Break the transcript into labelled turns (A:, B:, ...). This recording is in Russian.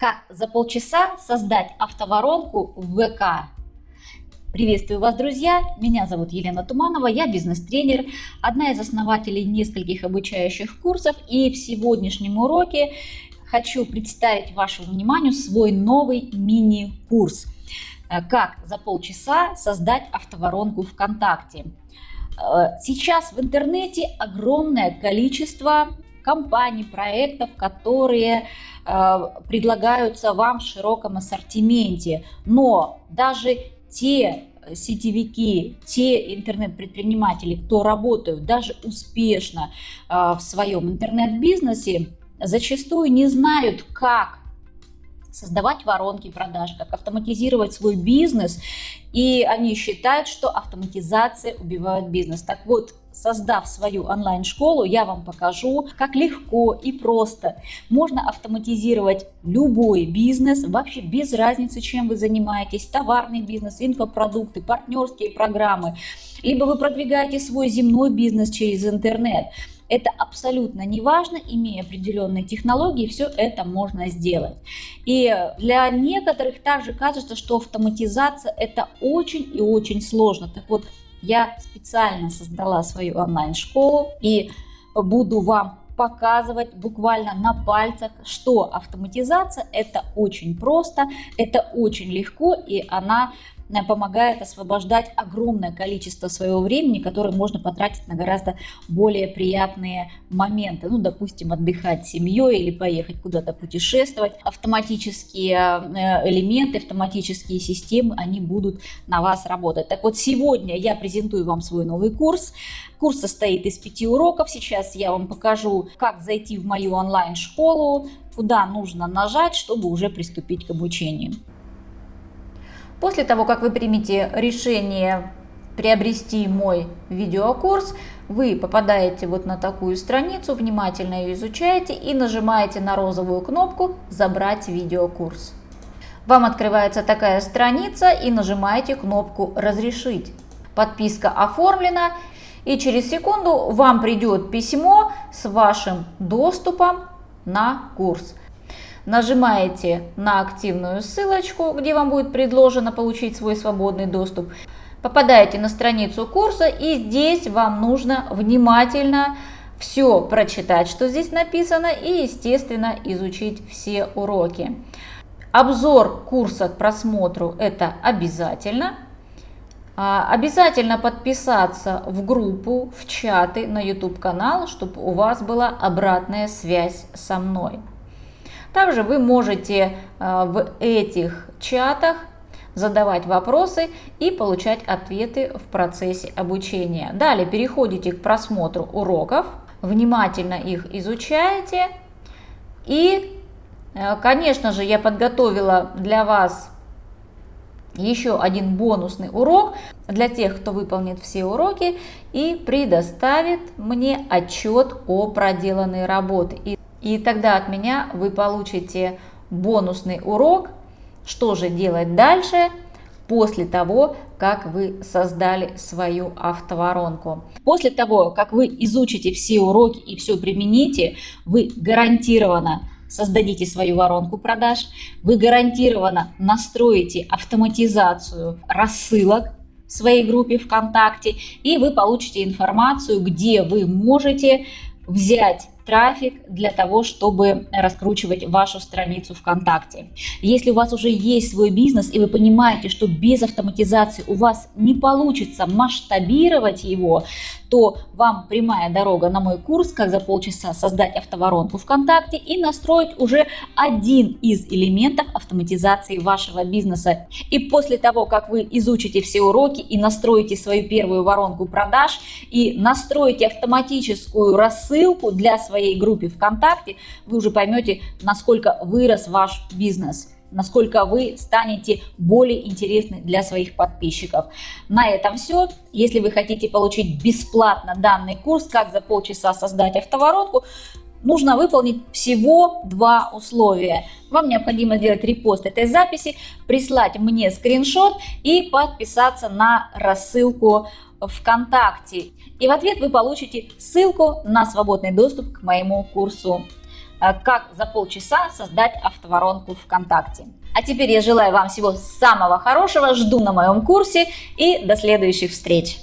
A: Как за полчаса создать автоворонку в ВК? Приветствую вас, друзья! Меня зовут Елена Туманова, я бизнес-тренер, одна из основателей нескольких обучающих курсов. И в сегодняшнем уроке хочу представить вашему вниманию свой новый мини-курс. Э, как за полчаса создать автоворонку ВКонтакте. Э, сейчас в интернете огромное количество компаний, проектов, которые э, предлагаются вам в широком ассортименте. Но даже те сетевики, те интернет-предприниматели, кто работают даже успешно э, в своем интернет-бизнесе, зачастую не знают, как создавать воронки продаж, как автоматизировать свой бизнес. И они считают, что автоматизация убивает бизнес. Так вот, создав свою онлайн-школу, я вам покажу, как легко и просто можно автоматизировать любой бизнес, вообще без разницы, чем вы занимаетесь, товарный бизнес, инфопродукты, партнерские программы, либо вы продвигаете свой земной бизнес через интернет. Это абсолютно не важно, имея определенные технологии, все это можно сделать. И для некоторых также кажется, что автоматизация это очень и очень сложно. Так вот, я специально создала свою онлайн-школу и буду вам показывать буквально на пальцах, что автоматизация это очень просто, это очень легко и она помогает освобождать огромное количество своего времени, которое можно потратить на гораздо более приятные моменты. Ну, допустим, отдыхать с семьей или поехать куда-то путешествовать. Автоматические э, элементы, автоматические системы, они будут на вас работать. Так вот, сегодня я презентую вам свой новый курс. Курс состоит из пяти уроков. Сейчас я вам покажу, как зайти в мою онлайн-школу, куда нужно нажать, чтобы уже приступить к обучению. После того, как вы примете решение приобрести мой видеокурс, вы попадаете вот на такую страницу, внимательно ее изучаете и нажимаете на розовую кнопку «Забрать видеокурс». Вам открывается такая страница и нажимаете кнопку «Разрешить». Подписка оформлена и через секунду вам придет письмо с вашим доступом на курс. Нажимаете на активную ссылочку, где вам будет предложено получить свой свободный доступ. Попадаете на страницу курса и здесь вам нужно внимательно все прочитать, что здесь написано и, естественно, изучить все уроки. Обзор курса к просмотру это обязательно. А, обязательно подписаться в группу, в чаты на YouTube канал, чтобы у вас была обратная связь со мной. Также вы можете э, в этих чатах задавать вопросы и получать ответы в процессе обучения. Далее переходите к просмотру уроков, внимательно их изучаете и, э, конечно же, я подготовила для вас еще один бонусный урок для тех, кто выполнит все уроки и предоставит мне отчет о проделанной работе. И тогда от меня вы получите бонусный урок, что же делать дальше после того, как вы создали свою автоворонку. После того, как вы изучите все уроки и все примените, вы гарантированно создадите свою воронку продаж, вы гарантированно настроите автоматизацию рассылок в своей группе ВКонтакте, и вы получите информацию, где вы можете взять трафик для того, чтобы раскручивать вашу страницу ВКонтакте. Если у вас уже есть свой бизнес и вы понимаете, что без автоматизации у вас не получится масштабировать его, то вам прямая дорога на мой курс, как за полчаса создать автоворонку ВКонтакте и настроить уже один из элементов автоматизации вашего бизнеса. И после того, как вы изучите все уроки и настроите свою первую воронку продаж и настроите автоматическую рассылку для своей своей группе ВКонтакте, вы уже поймете, насколько вырос ваш бизнес насколько вы станете более интересны для своих подписчиков. На этом все. Если вы хотите получить бесплатно данный курс, как за полчаса создать автоворонку, нужно выполнить всего два условия. Вам необходимо сделать репост этой записи, прислать мне скриншот и подписаться на рассылку ВКонтакте. И в ответ вы получите ссылку на свободный доступ к моему курсу. э, как за полчаса создать автоворонку ВКонтакте. А теперь я желаю вам всего самого хорошего, жду на моем курсе и до следующих встреч!